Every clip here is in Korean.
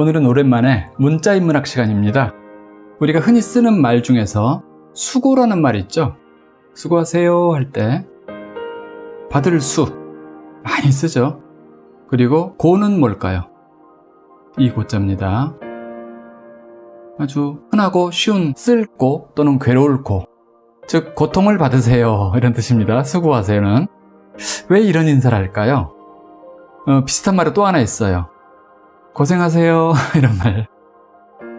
오늘은 오랜만에 문자인문학 시간입니다. 우리가 흔히 쓰는 말 중에서 수고라는 말 있죠? 수고하세요 할 때 받을 수 많이 쓰죠. 그리고 고는 뭘까요? 이 고자입니다. 아주 흔하고 쉬운 쓸 고 또는 괴로울 고, 즉 고통을 받으세요 이런 뜻입니다. 수고하세요는 왜 이런 인사를 할까요? 어, 비슷한 말이 또 하나 있어요. 고생하세요. 이런 말.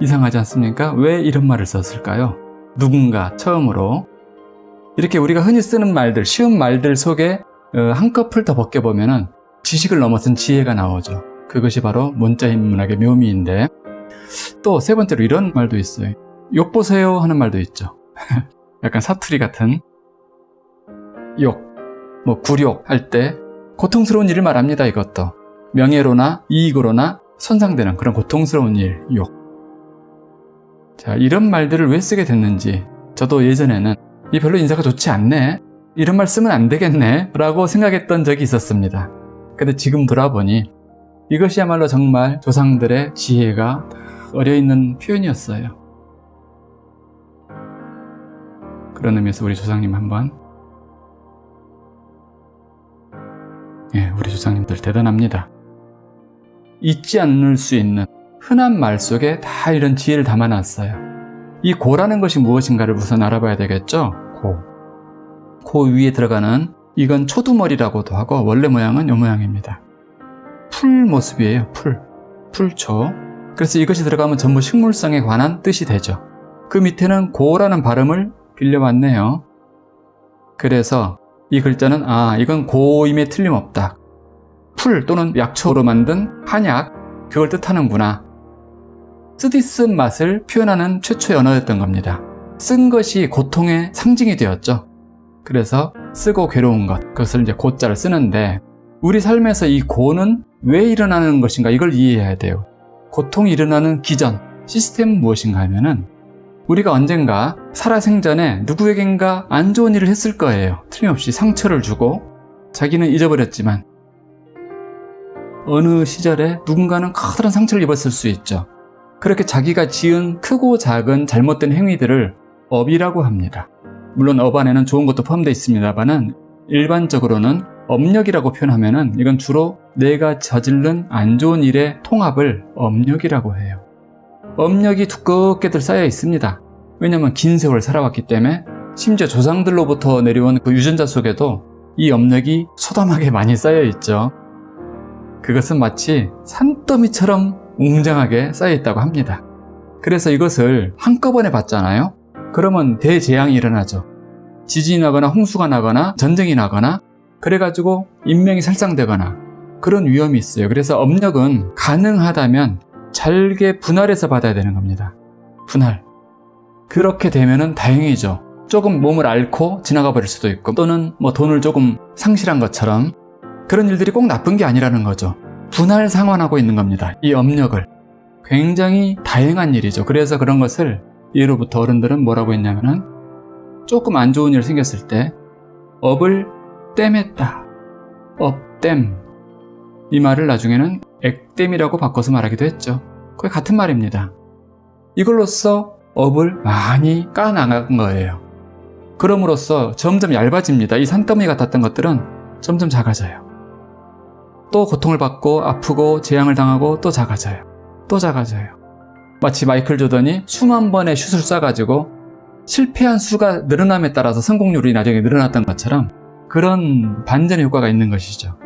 이상하지 않습니까? 왜 이런 말을 썼을까요? 누군가 처음으로. 이렇게 우리가 흔히 쓰는 말들 쉬운 말들 속에 어, 한꺼풀 더 벗겨보면 지식을 넘어선 지혜가 나오죠. 그것이 바로 문자인 문학의 묘미인데. 또 세 번째로 이런 말도 있어요. 욕 보세요 하는 말도 있죠. 약간 사투리 같은. 욕, 뭐 굴욕 할 때 고통스러운 일을 말합니다 이것도. 명예로나 이익으로나 손상되는 그런 고통스러운 일, 욕. 자, 이런 말들을 왜 쓰게 됐는지 저도 예전에는 이 별로 인사가 좋지 않네 이런 말 쓰면 안 되겠네 라고 생각했던 적이 있었습니다. 근데 지금 돌아보니 이것이야말로 정말 조상들의 지혜가 어려있는 표현이었어요. 그런 의미에서 우리 조상님 한번 예, 우리 조상님들 대단합니다. 잊지 않을 수 있는 흔한 말 속에 다 이런 지혜를 담아놨어요. 이 고라는 것이 무엇인가를 우선 알아봐야 되겠죠? 고. 고 위에 들어가는 이건 초두머리라고도 하고 원래 모양은 이 모양입니다. 풀 모습이에요. 풀. 풀초. 그래서 이것이 들어가면 전부 식물성에 관한 뜻이 되죠. 그 밑에는 고라는 발음을 빌려왔네요. 그래서 이 글자는 아 이건 고임에 틀림없다. 풀 또는 약초로 만든 한약 그걸 뜻하는구나. 쓰디쓴 맛을 표현하는 최초의 언어였던 겁니다. 쓴 것이 고통의 상징이 되었죠. 그래서 쓰고 괴로운 것, 그것을 이제 고자를 쓰는데 우리 삶에서 이 고는 왜 일어나는 것인가 이걸 이해해야 돼요. 고통이 일어나는 기전, 시스템은 무엇인가 하면은 우리가 언젠가 살아생전에 누구에겐가 안 좋은 일을 했을 거예요. 틀림없이 상처를 주고 자기는 잊어버렸지만 어느 시절에 누군가는 커다란 상처를 입었을 수 있죠. 그렇게 자기가 지은 크고 작은 잘못된 행위들을 업이라고 합니다. 물론 업 안에는 좋은 것도 포함되어 있습니다만 일반적으로는 업력이라고 표현하면 이건 주로 내가 저질른 안 좋은 일의 통합을 업력이라고 해요. 업력이 두껍게들 쌓여 있습니다. 왜냐하면 긴 세월 살아왔기 때문에 심지어 조상들로부터 내려온 그 유전자 속에도 이 업력이 소담하게 많이 쌓여 있죠. 그것은 마치 산더미처럼 웅장하게 쌓여 있다고 합니다. 그래서 이것을 한꺼번에 받잖아요. 그러면 대재앙이 일어나죠. 지진이 나거나 홍수가 나거나 전쟁이 나거나 그래가지고 인명이 살상되거나 그런 위험이 있어요. 그래서 업력은 가능하다면 잘게 분할해서 받아야 되는 겁니다. 분할. 그렇게 되면 다행이죠. 조금 몸을 앓고 지나가 버릴 수도 있고 또는 뭐 돈을 조금 상실한 것처럼 그런 일들이 꼭 나쁜 게 아니라는 거죠. 분할 상환하고 있는 겁니다. 이 업력을. 굉장히 다양한 일이죠. 그래서 그런 것을 예로부터 어른들은 뭐라고 했냐면은 조금 안 좋은 일 생겼을 때 업을 땜했다. 업땜. 이 말을 나중에는 액땜이라고 바꿔서 말하기도 했죠. 거의 같은 말입니다. 이걸로써 업을 많이 까나간 거예요. 그럼으로써 점점 얇아집니다. 이 산더미 같았던 것들은 점점 작아져요. 또 고통을 받고 아프고 재앙을 당하고 또 작아져요. 또 작아져요. 마치 마이클 조던이 수만 번의 슛을 쏴가지고 실패한 수가 늘어남에 따라서 성공률이 나중에 늘어났던 것처럼 그런 반전의 효과가 있는 것이죠.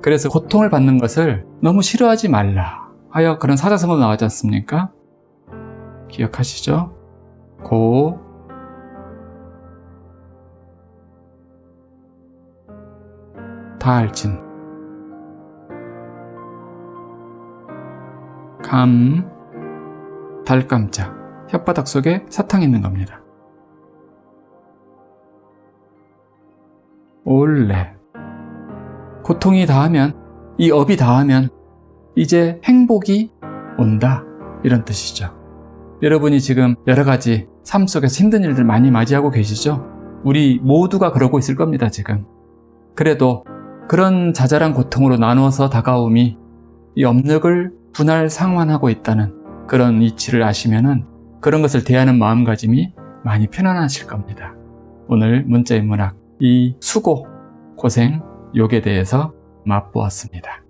그래서 고통을 받는 것을 너무 싫어하지 말라 하여 그런 사자성어 나왔지 않습니까? 기억하시죠? 고 다알진 감, 달감자, 혓바닥 속에 사탕이 있는 겁니다. 올레 고통이 다하면, 이 업이 다하면 이제 행복이 온다 이런 뜻이죠. 여러분이 지금 여러 가지 삶 속에서 힘든 일들 많이 맞이하고 계시죠? 우리 모두가 그러고 있을 겁니다 지금. 그래도 그런 자잘한 고통으로 나누어서 다가옴이 이 업력을 분할 상환하고 있다는 그런 이치를 아시면 은 그런 것을 대하는 마음가짐이 많이 편안하실 겁니다. 오늘 문자인 문학 이 수고, 고생, 욕에 대해서 맛보았습니다.